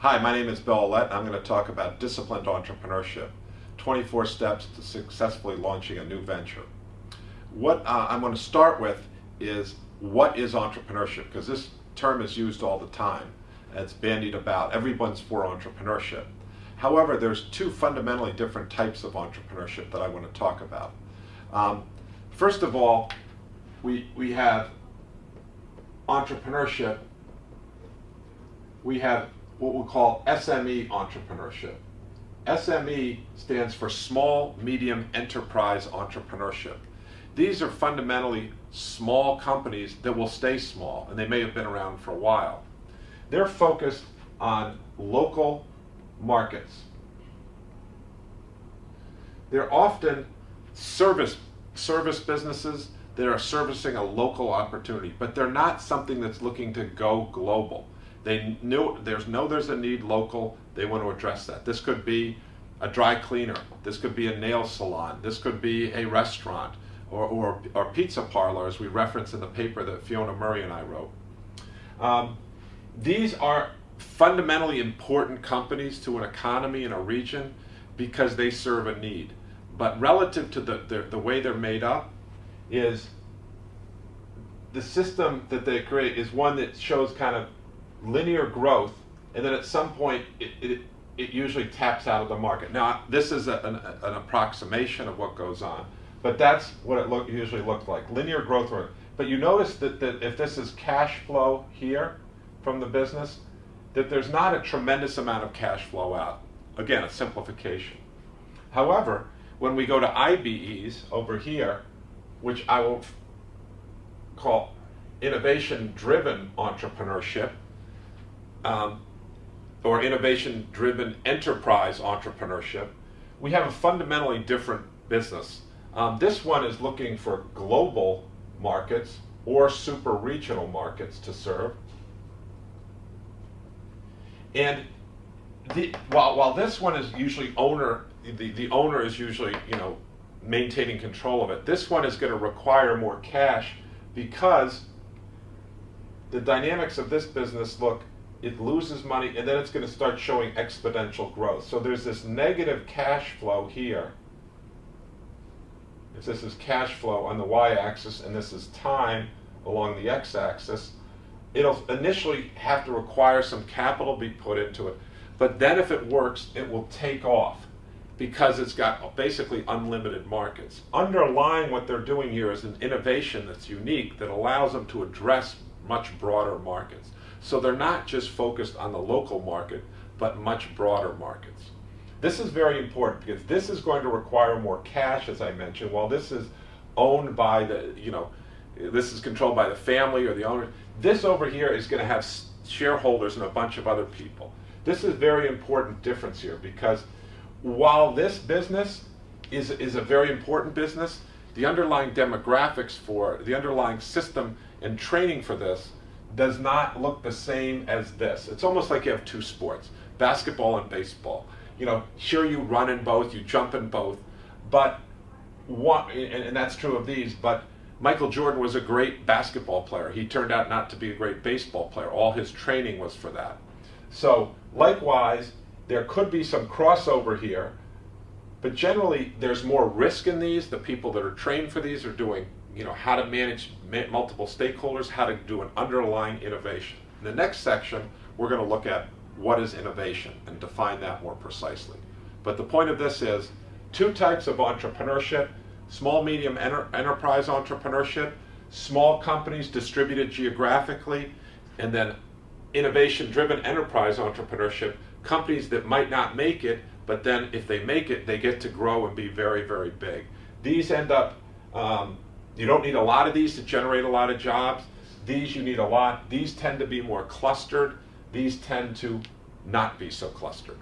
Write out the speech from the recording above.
Hi, my name is Bill Aulet. I'm going to talk about disciplined entrepreneurship 24 steps to successfully launching a new venture. What uh, I'm going to start with is what is entrepreneurship? Because this term is used all the time. It's bandied about. Everyone's for entrepreneurship. However, there's two fundamentally different types of entrepreneurship that I want to talk about. Um, first of all, we, we have entrepreneurship. We have what we call SME entrepreneurship. SME stands for Small Medium Enterprise Entrepreneurship. These are fundamentally small companies that will stay small, and they may have been around for a while. They're focused on local markets. They're often service, service businesses that are servicing a local opportunity, but they're not something that's looking to go global. They know there's know there's a need local. They want to address that. This could be a dry cleaner. This could be a nail salon. This could be a restaurant or, or, or pizza parlor, as we reference in the paper that Fiona Murray and I wrote. Um, these are fundamentally important companies to an economy in a region because they serve a need. But relative to the, the, the way they're made up is the system that they create is one that shows kind of linear growth and then at some point it, it, it usually taps out of the market. Now this is a, an, an, approximation of what goes on, but that's what it look, usually looks like, linear growth rate. But you notice that, that if this is cash flow here from the business, that there's not a tremendous amount of cash flow out. Again, a simplification. However, when we go to IDEs over here, which I will call innovation-driven entrepreneurship, um, or innovation-driven enterprise entrepreneurship, we have a fundamentally different business. Um, this one is looking for global markets or super regional markets to serve. And the, while, while this one is usually owner, the, the owner is usually, you know, maintaining control of it. This one is going to require more cash because the dynamics of this business look, it loses money and then it's going to start showing exponential growth. So there's this negative cash flow here. If this is cash flow on the y-axis and this is time along the x-axis, it'll initially have to require some capital be put into it. But then if it works, it will take off because it's got basically unlimited markets. Underlying what they're doing here is an innovation that's unique that allows them to address much broader markets. So they're not just focused on the local market, but much broader markets. This is very important because this is going to require more cash, as I mentioned, while this is owned by the, you know, this is controlled by the family or the owner. This over here is going to have shareholders and a bunch of other people. This is very important difference here because while this business is, is a very important business, the underlying demographics for the underlying system and training for this does not look the same as this. It's almost like you have two sports, basketball and baseball. You know, sure you run in both, you jump in both, but one, and, and that's true of these, but Michael Jordan was a great basketball player. He turned out not to be a great baseball player. All his training was for that. So likewise, there could be some crossover here, but generally there's more risk in these. The people that are trained for these are doing, you know, how to manage multiple stakeholders, how to do an underlying innovation. In the next section, we're going to look at what is innovation and define that more precisely. But the point of this is two types of entrepreneurship, small medium enter enterprise entrepreneurship, small companies distributed geographically, and then innovation driven enterprise entrepreneurship companies that might not make it, but then if they make it, they get to grow and be very, very big. These end up, um, you don't need a lot of these to generate a lot of jobs. These you need a lot. These tend to be more clustered. These tend to not be so clustered.